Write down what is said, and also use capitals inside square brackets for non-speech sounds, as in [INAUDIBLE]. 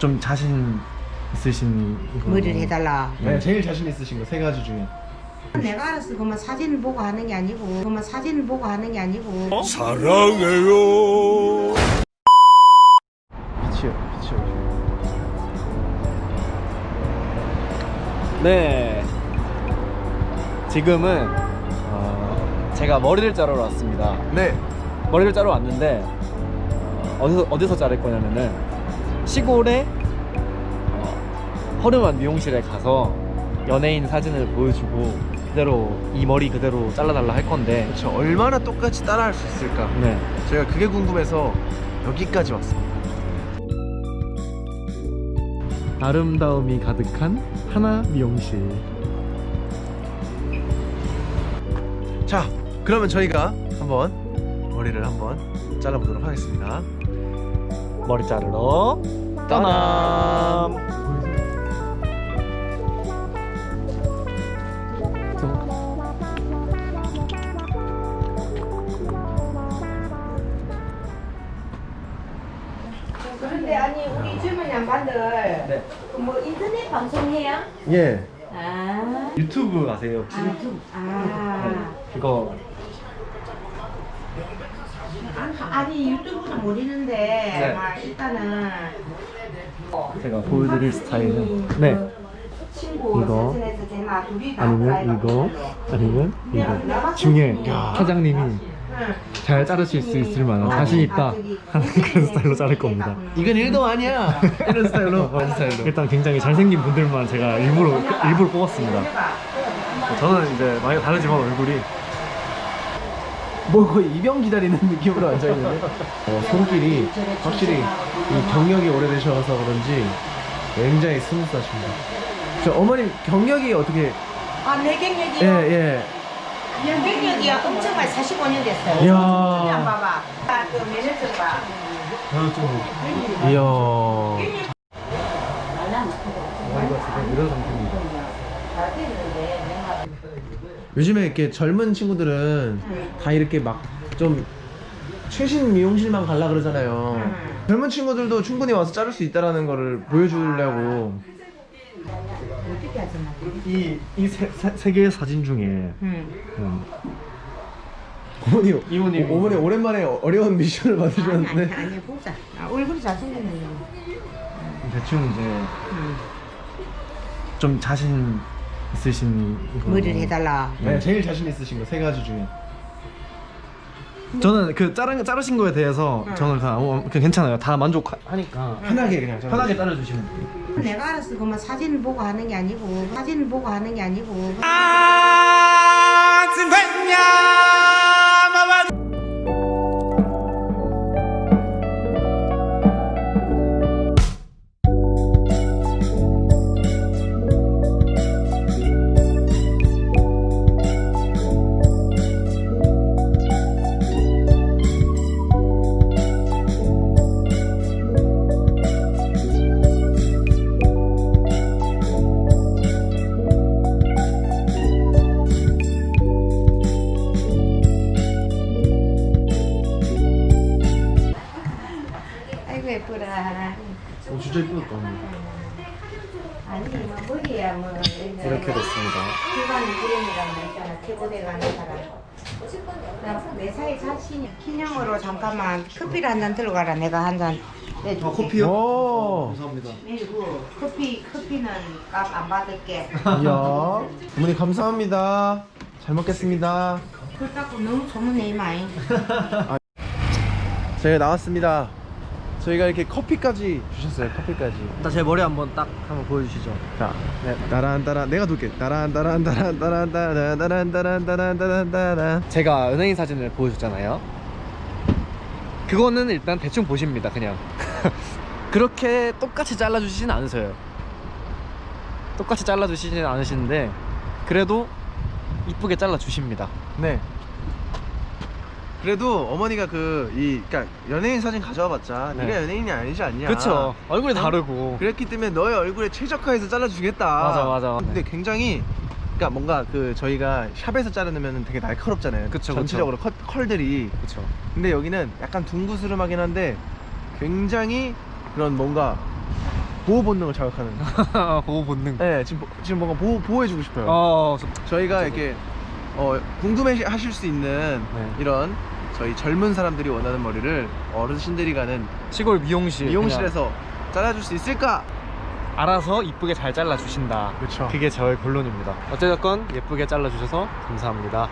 좀 자신 있으신 이거 머리를 해달라. 네, 제일 자신 있으신 거 세 가지 중에. 내가 알아서 그만 사진을 보고 하는 게 아니고 그만 사진을 보고 하는 게 아니고. 사랑해요. 빛이요 빛이요. 네. 지금은 어, 제가 머리를 자르러 왔습니다. 네. 머리를 자르러 왔는데 어, 어디서 어디서 자를 거냐면은 시골에 어, 허름한 미용실에 가서 연예인 사진을 보여주고 그대로 이 머리 그대로 잘라달라 할 건데 그렇죠. 얼마나 똑같이 따라할 수 있을까? 네 제가 그게 궁금해서 여기까지 왔습니다. 아름다움이 가득한 하나 미용실 자, 그러면 저희가 한번 머리를 한번 잘라보도록 하겠습니다. 머리 자르러 떠남 그런데 아니 우리 젊은 양반들 네. 뭐 인터넷 방송해요? 예 아, 유튜브 아세요 혹시? 아, 좀, 아. 그거 아, 아니 유튜브는 모르는데. 네. 막 일단은. 제가 보여드릴 스타일은 네. 친구 이거, 아니면 이거. 아니면 이거. 중에 사장님이 잘 자르실 수 있을 만한 자신 있다. [LAUGHS] 하는 그런 스타일로 자를 겁니다. 이건 일도 아니야. 이런 스타일로. 이런 [LAUGHS] 스타일로. 일단 굉장히 잘생긴 분들만 제가 일부러 일부러 뽑았습니다. 저는 이제 많이 다르지만 얼굴이 뭐 거의 입영 기다리는 느낌으로 앉아 있는데. 어, 손길이 확실히 이 경력이 오래되셔서 그런지 굉장히 스무스하십니다. 저 어머님 경력이 어떻게? 아내 예 경력이요? 예. 연경력이요 엄청 많이 45년 됐어요 이야. 봐봐 아, 그 매니저 봐 이야. 이런 상태입니다 요즘에 이렇게 젊은 친구들은 다 이렇게 막 좀 최신 미용실만 갈라 그러잖아요. 젊은 친구들도 충분히 와서 자를 수 있다라는 거를 보여주려고. 어떻게 하잖아 이 이세 개의 사진 중에 응. 음, 어머니, 이모님. 오- 어머니 오랜만에 어려운 미션을 아니 받으셨는데. 아니 아니 보자 아, 얼굴이 잘생겼네 대충 이제 응. 좀 자신 있으신 이거 머리를 해달라 네, 제일 자신 있으신 거 세 가지 중에. 저는 그 자르, 자르신 거에 대해서 저는 다 어, 그냥 괜찮아요 다 만족하니까 편하게 그냥. 저는. 편하게 자르주시면 돼요 내가 알아서 그만 사진을 보고 하는 게 아니고 사진을 보고 하는 게 아니고 아이고 예쁘라 어, 진짜. 어머니. 아니 뭐 머리야 뭐 이렇게 됐습니다 기관 있잖아 가는 사람 나내 사이 자신이 기념으로 잠깐만 커피를 한잔 들어가라 내가 한잔 내줄게 아, 커피요? 오. 감사합니다 그리고 커피 커피는 값 안 받을게 이야. 어머니 감사합니다. 잘 먹겠습니다. 그걸 닦고 너무 소문내 이마이 저희가 나왔습니다. 저희가 이렇게 커피까지 주셨어요. 커피까지. 일단 제 머리 한번 딱 한번 보여주시죠 자, 네. 따란 따란 내가 돌게. 따란 따란 따란 따란 따란 따란 따란 따란 따란 따란. 제가 은행인 사진을 보여줬잖아요 그거는 일단 대충 보십니다 그냥 [LAUGHS] 그렇게 똑같이 잘라주시진 않으세요 똑같이 잘라주시진 않으시는데 그래도 이쁘게 잘라주십니다 네. 그래도 어머니가 그 이 그러니까 연예인 사진 가져와 봤자 네. 네가 연예인이 아니지 않냐. 그쵸 얼굴이 어? 다르고 그랬기 때문에 너의 얼굴에 최적화해서 잘라주겠다. 맞아, 맞아. 근데 굉장히 그러니까 뭔가 그 저희가 샵에서 자르면 되게 날카롭잖아요. 그쵸, 전체적으로 컷, 컬들이. 그쵸 근데 여기는 약간 둥그스름하긴 한데 굉장히 그런 뭔가 보호 본능을 자극하는. [LAUGHS] 보호 본능. 네, 지금 보- 지금 뭔가 보호 보호해주고 싶어요. 어, 저- 저희가 이렇게 어, 궁금해 하실 수 있는 네. 이런 저희 젊은 사람들이 원하는 머리를 어르신들이 가는 시골 미용실 미용실에서 잘라줄 수 있을까? 알아서 이쁘게 잘 잘라 주신다. 그쵸. 그게 저의 결론입니다. 어쨌든 예쁘게 잘라 주셔서 감사합니다.